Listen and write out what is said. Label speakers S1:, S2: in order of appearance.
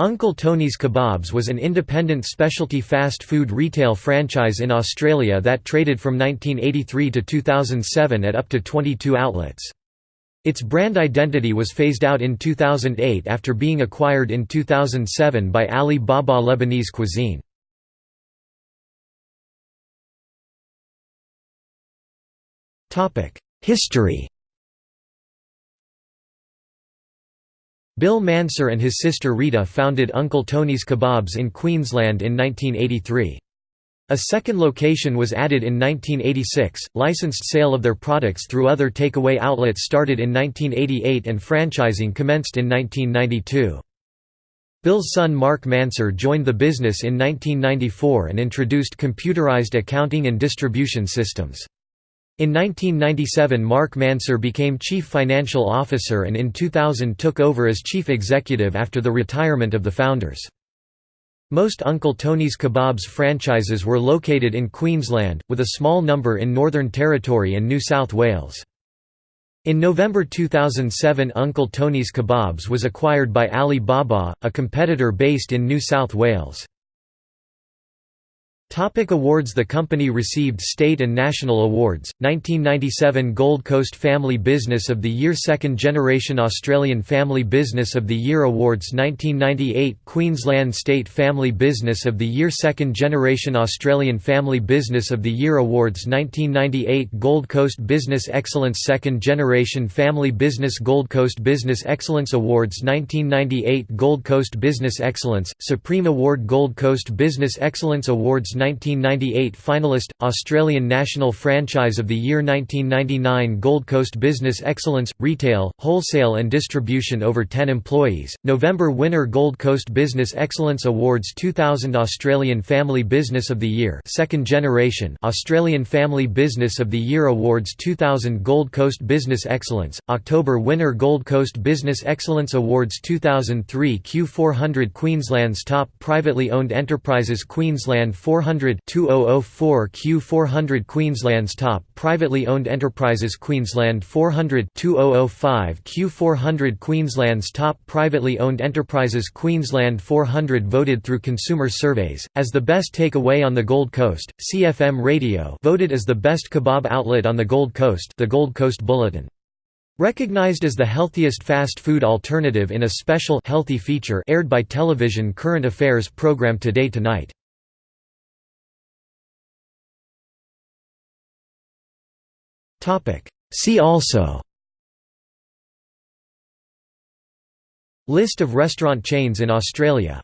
S1: Uncle Tony's Kebabs was an independent specialty fast food retail franchise in Australia that traded from 1983 to 2007 at up to 22 outlets. Its brand identity was phased out in 2008 after being acquired in 2007 by Ali Baba Lebanese Cuisine. History Bill Manser and his sister Rita founded Uncle Tony's Kebabs in Queensland in 1983. A second location was added in 1986. Licensed sale of their products through other takeaway outlets started in 1988 and franchising commenced in 1992. Bill's son Mark Manser joined the business in 1994 and introduced computerized accounting and distribution systems. In 1997 Mark Manser became Chief Financial Officer and in 2000 took over as Chief Executive after the retirement of the founders. Most Uncle Tony's Kebabs franchises were located in Queensland, with a small number in Northern Territory and New South Wales. In November 2007 Uncle Tony's Kebabs was acquired by Ali Baba, a competitor based in New South Wales. Topic awards The company received state and national awards, 1997 Gold Coast Family Business of the Year Second Generation Australian Family Business of the Year Awards 1998 Queensland State Family Business of the Year Second Generation Australian Family Business of the Year Awards 1998 Gold Coast Business Excellence Second Generation Family Business Gold Coast Business Excellence Awards 1998 Gold Coast Business Excellence, Supreme Award Gold Coast Business Excellence Awards 1998 finalist, Australian National Franchise of the Year 1999 Gold Coast Business Excellence, Retail, Wholesale and Distribution over 10 employees, November winner Gold Coast Business Excellence Awards 2000 Australian Family Business of the Year Second Generation Australian Family Business of the Year Awards 2000 Gold Coast Business Excellence, October winner Gold Coast Business Excellence Awards 2003 Q400 Queensland's top privately owned enterprises Queensland 400 2004 Q400 Queensland's top privately owned enterprises Queensland 400 2005 Q400 Queensland's top privately owned enterprises Queensland 400 voted through consumer surveys as the best takeaway on the Gold Coast. Sea FM Radio voted as the best kebab outlet on the Gold Coast, the Gold Coast Bulletin. Recognized as the healthiest fast food alternative in a special healthy feature aired by television current affairs program Today Tonight. See also. List of restaurant chains in Australia